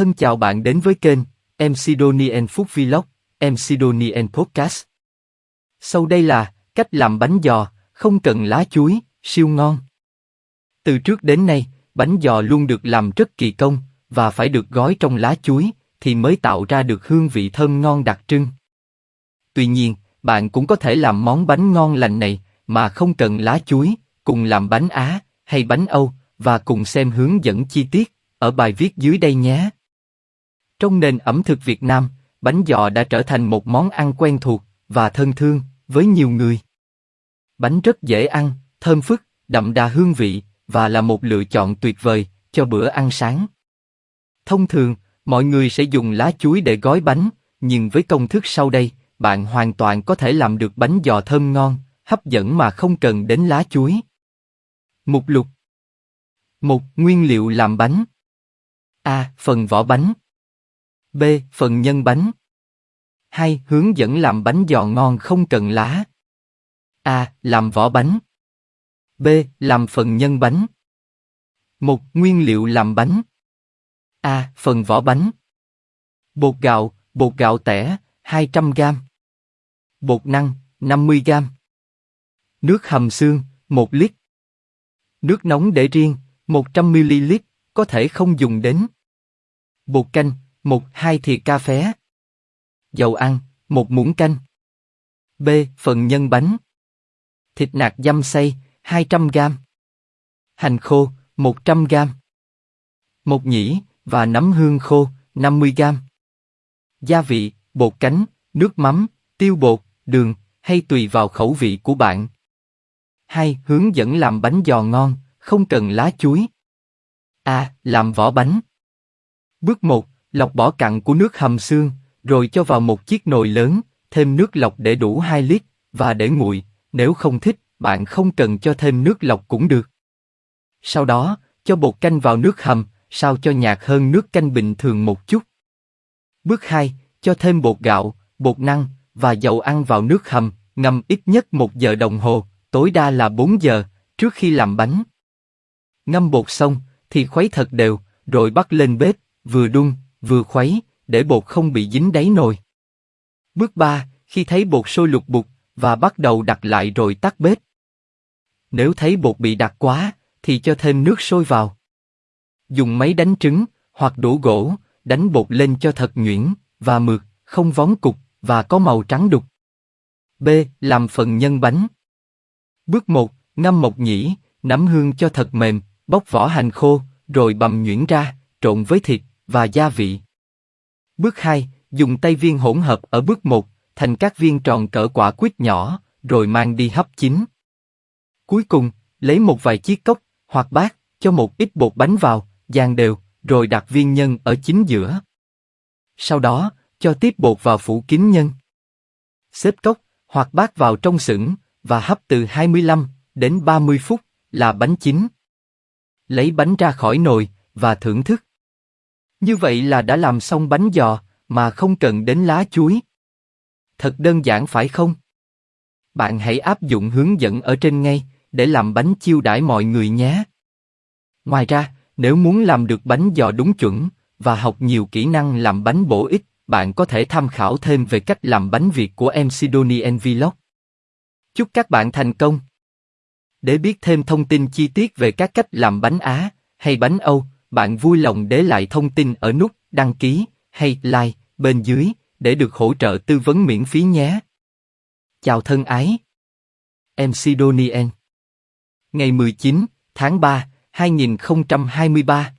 Thân chào bạn đến với kênh MC Donnie Food Vlog, MC Donnie Podcast. Sau đây là cách làm bánh giò, không cần lá chuối, siêu ngon. Từ trước đến nay, bánh giò luôn được làm rất kỳ công và phải được gói trong lá chuối thì mới tạo ra được hương vị thơm ngon đặc trưng. Tuy nhiên, bạn cũng có thể làm món bánh ngon lành này mà không cần lá chuối, cùng làm bánh Á hay bánh Âu và cùng xem hướng dẫn chi tiết ở bài viết dưới đây nhé. Trong nền ẩm thực Việt Nam, bánh giò đã trở thành một món ăn quen thuộc và thân thương với nhiều người. Bánh rất dễ ăn, thơm phức, đậm đà hương vị và là một lựa chọn tuyệt vời cho bữa ăn sáng. Thông thường, mọi người sẽ dùng lá chuối để gói bánh, nhưng với công thức sau đây, bạn hoàn toàn có thể làm được bánh giò thơm ngon, hấp dẫn mà không cần đến lá chuối. Mục lục một Nguyên liệu làm bánh A. Phần vỏ bánh B. Phần nhân bánh 2. Hướng dẫn làm bánh giò ngon không cần lá A. Làm vỏ bánh B. Làm phần nhân bánh một Nguyên liệu làm bánh A. Phần vỏ bánh Bột gạo, bột gạo tẻ, 200 g Bột năng, 50 g Nước hầm xương, 1 lít Nước nóng để riêng, 100ml, có thể không dùng đến. Bột canh, 1-2 thìa cà phé. Dầu ăn, một muỗng canh. B. Phần nhân bánh. Thịt nạc dăm xay, 200g. Hành khô, 100g. Một nhĩ và nấm hương khô, 50g. Gia vị, bột cánh, nước mắm, tiêu bột, đường, hay tùy vào khẩu vị của bạn. 2. Hướng dẫn làm bánh giò ngon, không cần lá chuối. A. Làm vỏ bánh. Bước 1. Lọc bỏ cặn của nước hầm xương, rồi cho vào một chiếc nồi lớn, thêm nước lọc để đủ 2 lít, và để nguội, nếu không thích, bạn không cần cho thêm nước lọc cũng được. Sau đó, cho bột canh vào nước hầm, sao cho nhạt hơn nước canh bình thường một chút. Bước 2. Cho thêm bột gạo, bột năng và dầu ăn vào nước hầm, ngâm ít nhất một giờ đồng hồ, tối đa là 4 giờ, trước khi làm bánh. Ngâm bột xong, thì khuấy thật đều, rồi bắt lên bếp, vừa đun, vừa khuấy, để bột không bị dính đáy nồi. Bước 3, khi thấy bột sôi lục bục, và bắt đầu đặt lại rồi tắt bếp. Nếu thấy bột bị đặc quá, thì cho thêm nước sôi vào. Dùng máy đánh trứng, hoặc đũa gỗ, đánh bột lên cho thật nhuyễn, và mượt, không vón cục, và có màu trắng đục. B. Làm phần nhân bánh. Bước 1, ngâm mộc nhĩ, nắm hương cho thật mềm, bóc vỏ hành khô, rồi bầm nhuyễn ra, trộn với thịt và gia vị. Bước 2, dùng tay viên hỗn hợp ở bước 1, thành các viên tròn cỡ quả quýt nhỏ, rồi mang đi hấp chín. Cuối cùng, lấy một vài chiếc cốc hoặc bát, cho một ít bột bánh vào, dàn đều, rồi đặt viên nhân ở chính giữa. Sau đó, cho tiếp bột vào phủ kín nhân. Xếp cốc hoặc bát vào trong sửng và hấp từ 25 đến 30 phút là bánh chín lấy bánh ra khỏi nồi và thưởng thức. Như vậy là đã làm xong bánh giò mà không cần đến lá chuối. Thật đơn giản phải không? Bạn hãy áp dụng hướng dẫn ở trên ngay để làm bánh chiêu đãi mọi người nhé. Ngoài ra, nếu muốn làm được bánh giò đúng chuẩn và học nhiều kỹ năng làm bánh bổ ích, bạn có thể tham khảo thêm về cách làm bánh Việt của MC Sidonian Vlog. Chúc các bạn thành công! Để biết thêm thông tin chi tiết về các cách làm bánh Á hay bánh Âu, bạn vui lòng để lại thông tin ở nút đăng ký hay like bên dưới để được hỗ trợ tư vấn miễn phí nhé. Chào thân ái. MC Donien Ngày 19 tháng 3, 2023